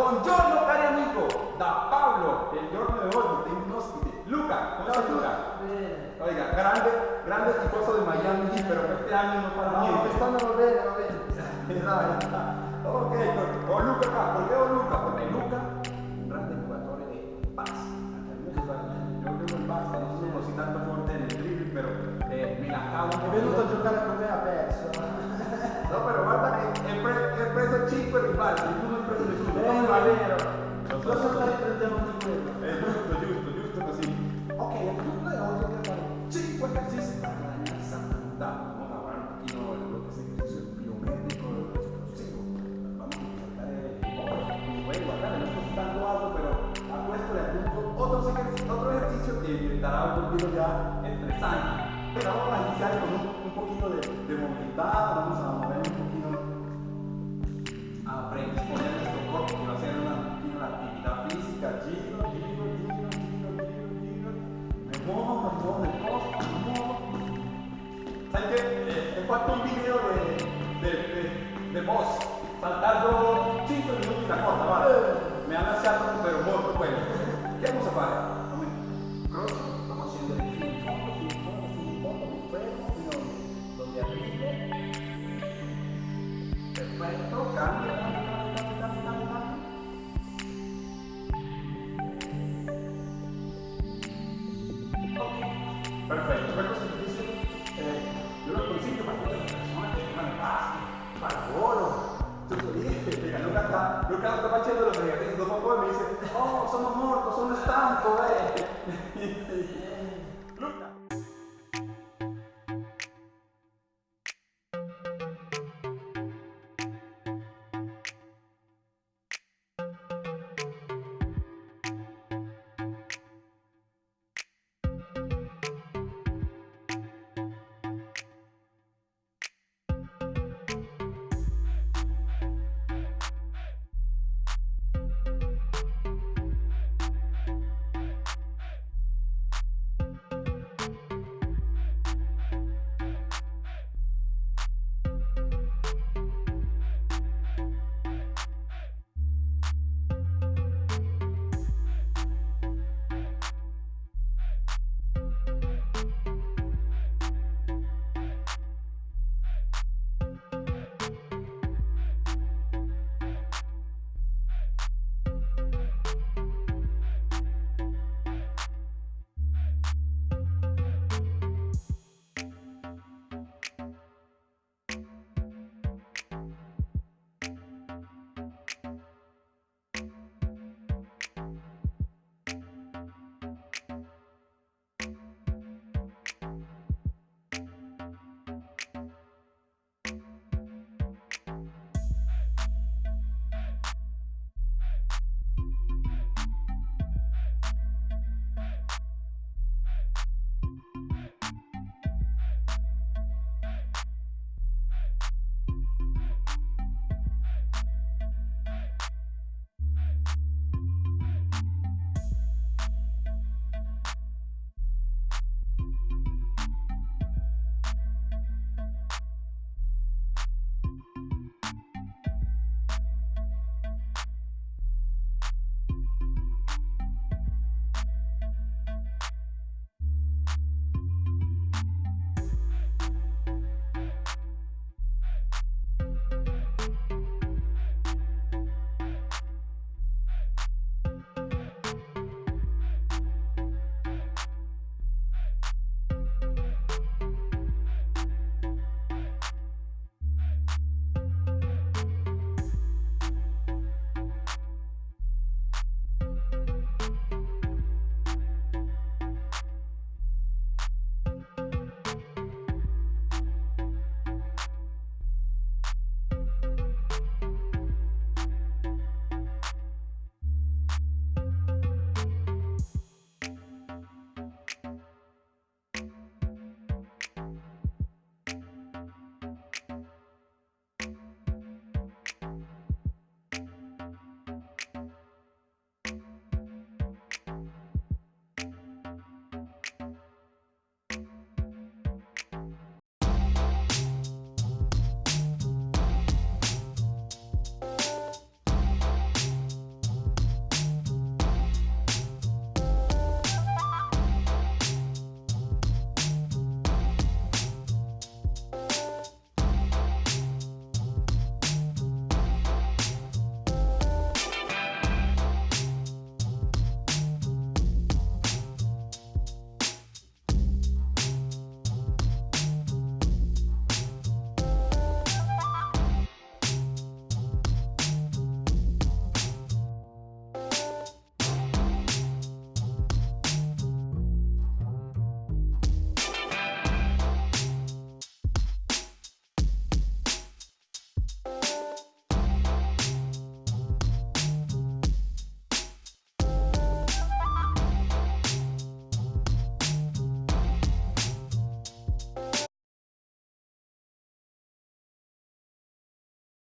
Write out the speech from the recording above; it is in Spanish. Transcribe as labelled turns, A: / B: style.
A: Buongiorno cari amico, da Paolo, il giorno di oggi tengo un. Luca, come stai Luca?
B: Bene.
A: Oiga, grande, grande tifoso de Miami pero este año no para
B: No,
A: niente.
B: quest'anno va bene, va bene. Dai.
A: Ok, o Luca acá, ¿por qué o Luca? Porque Luca, un grande jugador de base. Yo tengo el base, no sono così tanto forte nel dribbling, però eh, me la cavo
B: È venuto a giocare con me ha perso.
A: No, pero guarda che è, pre- è preso 5 rivali, tu non hai preso nessuno.
B: Vero,
A: non
B: è
A: vale.
B: vero.
A: Lo so,
B: Cosa
A: lo so.
B: stai prendendo di quello?
A: È giusto, giusto, giusto così. Ok, dobbiamo fare 5 esercizi para guadagnare salud. Vamos a hablar un poquito de lo que es ejercicio biométrico, explosivo. Vamos a tratar de, como pueden guardar, no estoy citando algo, pero a puesto de adulto otros ejercicios, otro ejercicio que dará un poquito ya estresante. Pero vamos a iniciar con un poquito de, movilidad, vamos a mover un poquito a predisponer nuestro cuerpo que ser una, actividad física, giro, giro, giro, giro, giro, giro, me muevo, me muevo de costa, me muevo. ¿Sabes qué? Eh, he fatto un video de, de, de, de boss, saltando 5 minutos la cosa, vale? Me han lasciato pero molto quello. Che vamos a fare? Luca sta, Luca lo sta facendo lo perché dopo poi mi dice, oh sono morto, sono stanco, eh.